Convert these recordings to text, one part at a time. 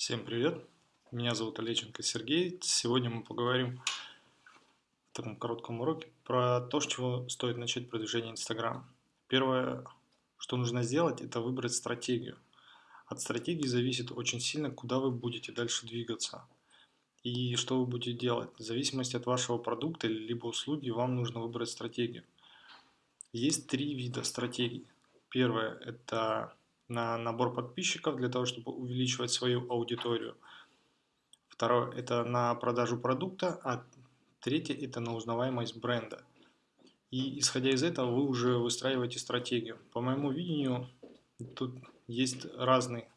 Всем привет! Меня зовут Олеченко Сергей. Сегодня мы поговорим в таком коротком уроке про то, с чего стоит начать продвижение Инстаграм. Первое, что нужно сделать, это выбрать стратегию. От стратегии зависит очень сильно, куда вы будете дальше двигаться и что вы будете делать. В зависимости от вашего продукта либо услуги вам нужно выбрать стратегию. Есть три вида стратегий. Первое – это на набор подписчиков для того, чтобы увеличивать свою аудиторию. Второе – это на продажу продукта, а третье – это на узнаваемость бренда. И исходя из этого вы уже выстраиваете стратегию. По моему видению, тут есть разные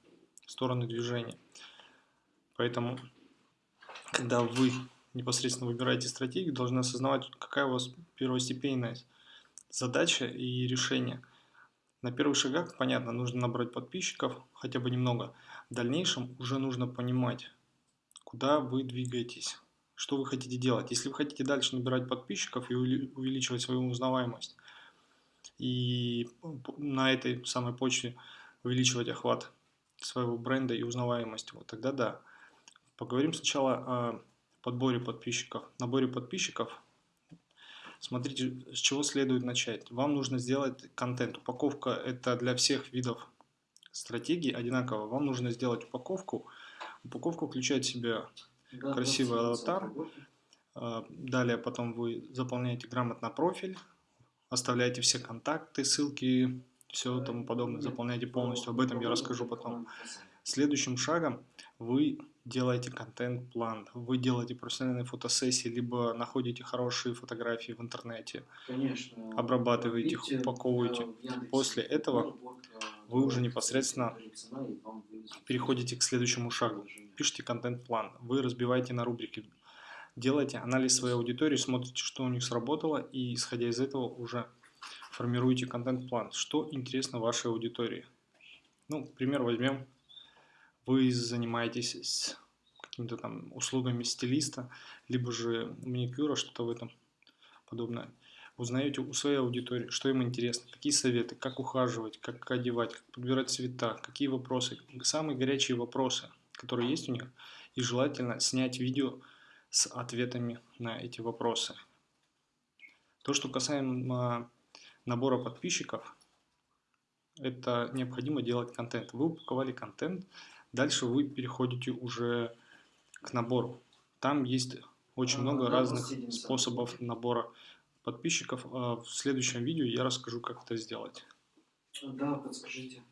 стороны движения. Поэтому, когда вы непосредственно выбираете стратегию, должны осознавать, какая у вас первостепенная задача и решение – на первых шагах, понятно, нужно набрать подписчиков, хотя бы немного. В дальнейшем уже нужно понимать, куда вы двигаетесь, что вы хотите делать. Если вы хотите дальше набирать подписчиков и увеличивать свою узнаваемость, и на этой самой почте увеличивать охват своего бренда и узнаваемость, вот тогда да. Поговорим сначала о подборе подписчиков. Наборе подписчиков Смотрите, с чего следует начать. Вам нужно сделать контент. Упаковка это для всех видов стратегии одинаково. Вам нужно сделать упаковку. Упаковка включает в себя да, красивый аватар. А, далее потом вы заполняете грамотно профиль, оставляете все контакты, ссылки, все тому подобное, заполняете полностью. Об этом я расскажу потом. Следующим шагом вы делаете контент-план, вы делаете профессиональные фотосессии, либо находите хорошие фотографии в интернете, Конечно, обрабатываете их, упаковываете. После этого вы уже непосредственно переходите к следующему шагу. Пишите контент-план, вы разбиваете на рубрики, делаете анализ своей аудитории, смотрите, что у них сработало, и исходя из этого уже формируете контент-план, что интересно вашей аудитории. Ну, пример возьмем вы занимаетесь какими-то там услугами стилиста, либо же маникюра, что-то в этом подобное. Узнаете у своей аудитории, что им интересно, какие советы, как ухаживать, как одевать, как подбирать цвета, какие вопросы, самые горячие вопросы, которые есть у них, и желательно снять видео с ответами на эти вопросы. То, что касаемо набора подписчиков, это необходимо делать контент. Вы упаковали контент, Дальше вы переходите уже к набору. Там есть очень много разных способов набора подписчиков. А в следующем видео я расскажу, как это сделать. Да, подскажите.